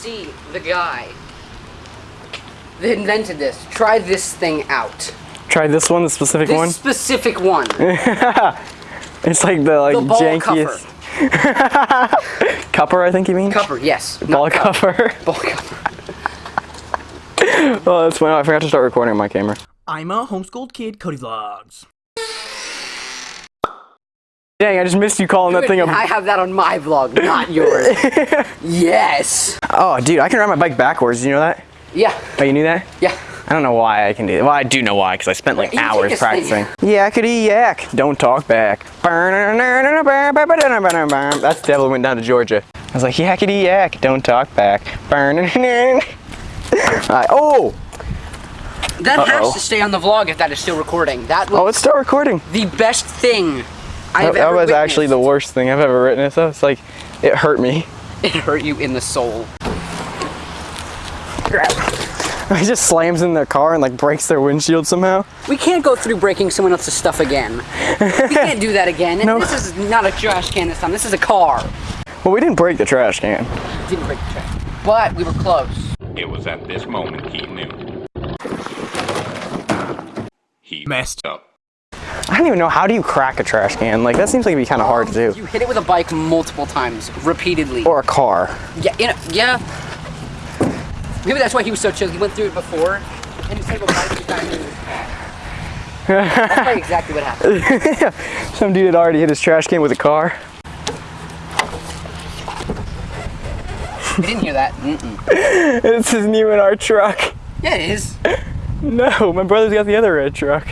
see the guy that invented this try this thing out. Try this one, the specific This one. specific one. It's like the like The jankiest. Cupper, I think you mean? Cupper, yes. Ball not cup. cover. Ball cover. oh, that's funny. I forgot to start recording my camera. I'm a homeschooled kid, Cody Vlogs. Dang, I just missed you calling that thing a. I have that on my vlog, not yours. yes. Oh, dude, I can ride my bike backwards. Did you know that? Yeah. Oh, you knew that? Yeah. I don't know why I can do that. Well, I do know why, because I spent like You hours thing. practicing. Yakety yak, don't talk back. That's Devil went down to Georgia. I was like, yakety yak, don't talk back. Uh, oh! That Uh-oh. has to stay on the vlog if that is still recording. That was Oh, it's still recording. the best thing I have That, that ever was actually the worst thing I've ever witnessed. That was like, it hurt me. It hurt you in the soul. He just slams in their car and like breaks their windshield somehow. We can't go through breaking someone else's stuff again. we can't do that again. And No. This is not a trash can this time. This is a car. Well, we didn't break the trash can. Didn't break the trash. But we were close. It was at this moment he knew. He Messed up. I don't even know how do you crack a trash can. Like that seems like it'd be kind of hard to do. You hit it with a bike multiple times, repeatedly. Or a car. yeah, in a, yeah. Maybe that's why he was so chill. He went through it before, and instead of a bike, he That's probably exactly what happened. Some dude had already hit his trash can with a car. You didn't hear that. Mm-mm. This isn't even our truck. Yeah, it is. No, my brother's got the other red truck.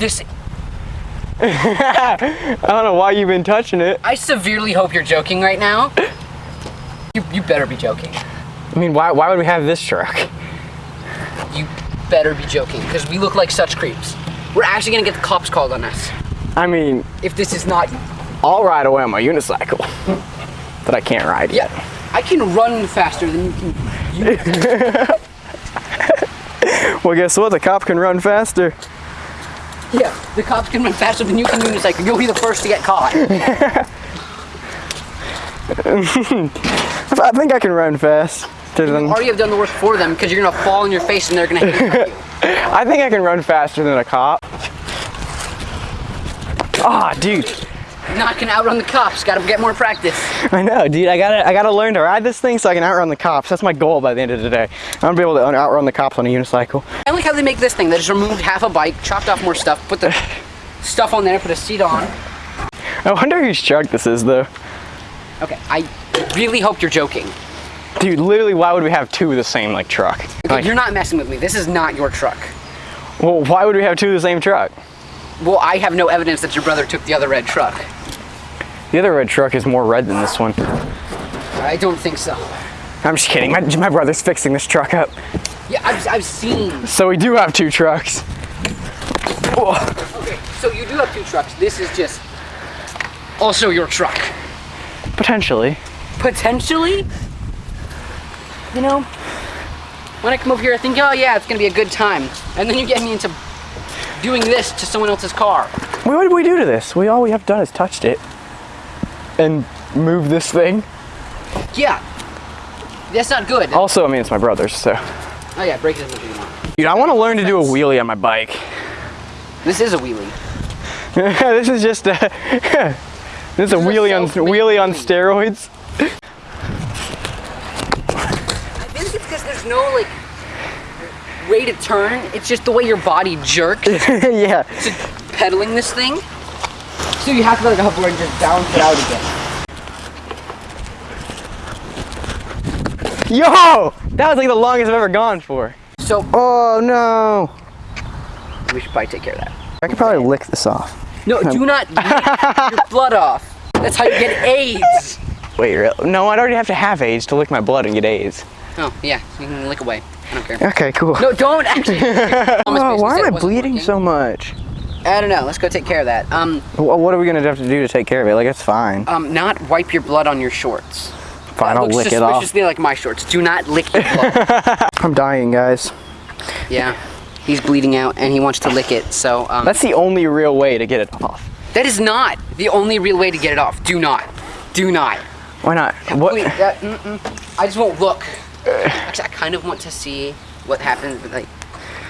Just, I don't know why you've been touching it. I severely hope you're joking right now. You, you better be joking. I mean, why, why would we have this truck? You better be joking, because we look like such creeps. We're actually gonna get the cops called on us I mean, if this is not. I'll ride away on my unicycle. But I can't ride yet. Yeah, I can run faster than you can. Well, guess what? The cop can run faster. Yeah, the cops can run faster than you can unicycle. You'll be the first to get caught. I think I can run fast. You already have done the work for them because you're gonna fall on your face and they're gonna hit you. I think I can run faster than a cop. Ah, dude. Not gonna outrun the cops. Gotta get more practice. I know, dude. I gotta, I gotta learn to ride this thing so I can outrun the cops. That's my goal by the end of the day. I'm gonna be able to outrun the cops on a unicycle. I like how they make this thing. They just removed half a bike, chopped off more stuff, put the stuff on there, put a seat on. I wonder whose truck this is, though. Okay, I really hope you're joking. Dude, literally, why would we have two of the same like truck? Like, You're not messing with me. This is not your truck. well, why would we have two of the same truck? Well, I have no evidence that your brother took the other red truck. The other red truck is more red than this one. I don't think so. I'm just kidding. My, my brother's fixing this truck up. Yeah, I've, I've seen. So we do have two trucks. Oh, Okay, so you do have two trucks. This is just also your truck. potentially. Potentially, you know, when I come over here, I think, oh yeah, it's gonna be a good time, and then you get me into doing this to someone else's car. What did we do to this? We all we have done is touched it and moved this thing. Yeah, that's not good. Also, I mean, it's my brother's, so. Oh yeah, break it as much as you want. Dude, I want to learn to do a wheelie on my bike. This is a wheelie. this is just a this is a a wheelie on wheelie on steroids. I think it's because there's no like way to turn. It's just the way your body jerks yeah. to pedaling this thing. So you have to let like hover and just balance it out again. Yo, that was like the longest I've ever gone for. So Oh no. we should probably take care of that. I could probably lick this off. No, do not lick your blood off. That's how you get AIDS. Wait, really? No, I'd already have to have AIDS to lick my blood and get AIDS. Oh yeah, you can lick away. I don't care. Okay, cool. No, don't actually. Oh, why am I bleeding so much? I don't know. Let's go take care of that. Um, Wh- What are we gonna have to do to take care of it? Like, it's fine. um, not wipe your blood on your shorts. Fine, I'll lick it off. suspiciously like my shorts. Do not lick your blood. I'm dying, guys. yeah, he's bleeding out and he wants to lick it. So um, That's the only real way to get it off. that is not the only real way to get it off. Do not. Do not. Why not? What? Wait, that, mm-mm. I just won't look. Actually, I kind of want to see what happens, but like,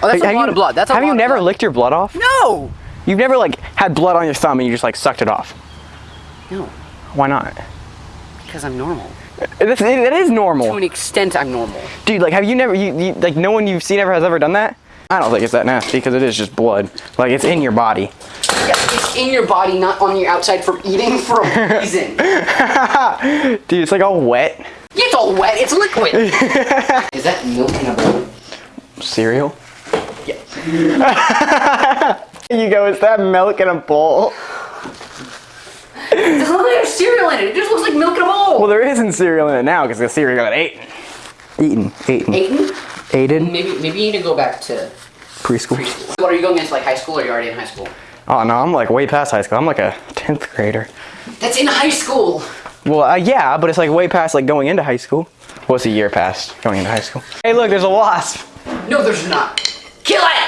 oh, that's have a lot you, of blood. That's a have lot you of never blood. licked your blood off? No. You've never like had blood on your thumb and you just like sucked it off. No, Why not? because I'm normal. It, it, it is To an extent, I'm normal. dude. Like, have you never? You, you like no one you've seen ever has ever done that? I don't think it's that nasty because it is just blood. Like it's in your body. Yeah, it's in your body, not on your outside from eating for a reason. Dude, it's like all wet. it's all wet. It's liquid. Is that milk in a bowl? Cereal. Yeah. You go, is that milk in a bowl? It doesn't look like there's cereal in it. It just looks like milk in a bowl. Well, there isn't cereal in it now because the cereal got eaten. Eaten. Eaten. Aiden, Aided. maybe maybe you need to go back to Preschool. preschool. What are you going into like high school or are you already in high school? Oh no, I'm like way past high school. I'm like a 10th grader. That's in high school. Well, uh, yeah, but it's like way past like going into high school. What's a year past going into high school? Hey, look, there's a wasp. No, there's not.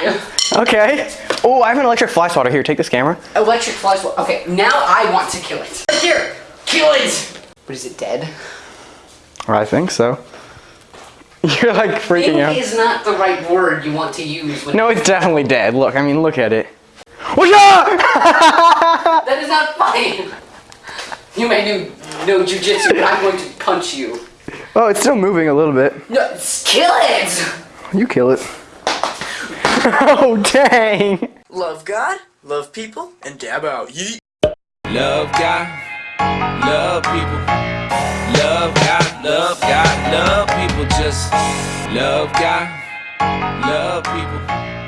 Kill! Okay. Oh, I have an electric fly swatter. Here, take this camera. Electric fly swatter. Okay, now I want to kill it. Right here! Kill it! But is it dead? Or I think so. You're like freaking Thing out. is not the right word you want to use when No, it's definitely dead. Look, I mean, look at it. Oh, What's up? that is not funny. You may do no jujitsu, but I'm going to punch you. Oh, it's still moving a little bit. No, kill it! You kill it. oh, dang. Love God, love people, and dab out. Yeet. Love God, love people. Love God, love God, love people. Just love God, love people.